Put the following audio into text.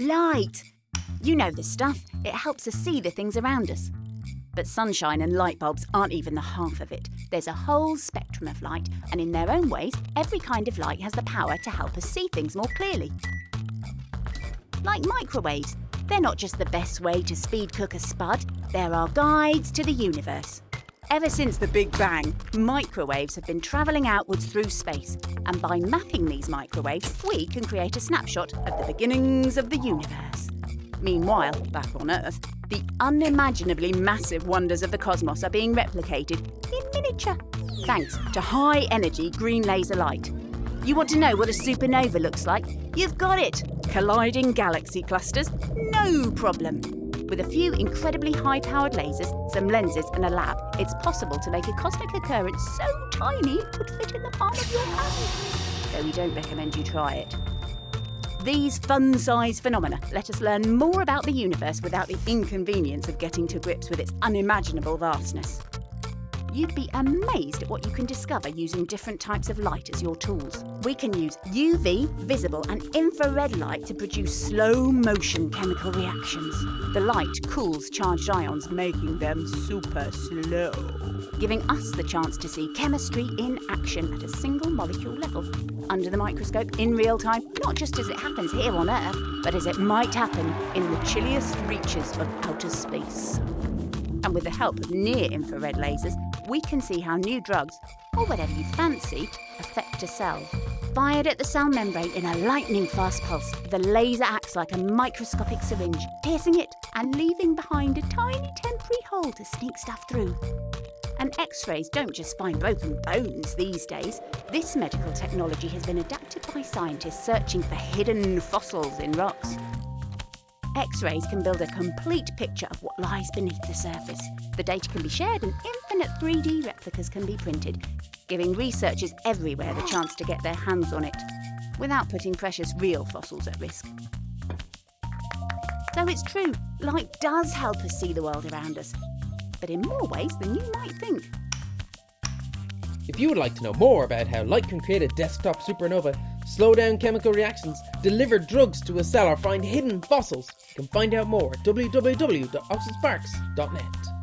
Light! You know the stuff. It helps us see the things around us. But sunshine and light bulbs aren't even the half of it. There's a whole spectrum of light, and in their own ways, every kind of light has the power to help us see things more clearly. Like microwaves, they're not just the best way to speed cook a spud, they're our guides to the universe. Ever since the Big Bang, microwaves have been travelling outwards through space, and by mapping these microwaves, we can create a snapshot of the beginnings of the universe. Meanwhile, back on Earth, the unimaginably massive wonders of the cosmos are being replicated in miniature, thanks to high energy green laser light. You want to know what a supernova looks like? You've got it! Colliding galaxy clusters? No problem! With a few incredibly high-powered lasers, some lenses and a lab, it's possible to make a cosmic occurrence so tiny it could fit in the palm of your hand. Though we don't recommend you try it. These fun-sized phenomena let us learn more about the universe without the inconvenience of getting to grips with its unimaginable vastness. You'd be amazed at what you can discover using different types of light as your tools. We can use UV, visible and infrared light to produce slow motion chemical reactions. The light cools charged ions, making them super slow, giving us the chance to see chemistry in action at a single molecule level. Under the microscope, in real time, not just as it happens here on Earth, but as it might happen in the chilliest reaches of outer space. And with the help of near-infrared lasers, we can see how new drugs, or whatever you fancy, affect a cell. Fired at the cell membrane in a lightning-fast pulse, the laser acts like a microscopic syringe, piercing it and leaving behind a tiny temporary hole to sneak stuff through. And X-rays don't just find broken bones these days. This medical technology has been adapted by scientists searching for hidden fossils in rocks. X-rays can build a complete picture of what lies beneath the surface. The data can be shared and infinite 3D replicas can be printed, giving researchers everywhere the chance to get their hands on it, without putting precious real fossils at risk. So it's true, light does help us see the world around us, but in more ways than you might think. If you would like to know more about how light can create a desktop supernova, slow down chemical reactions, deliver drugs to a cell or find hidden fossils, you can find out more at www.oxfordsparks.net.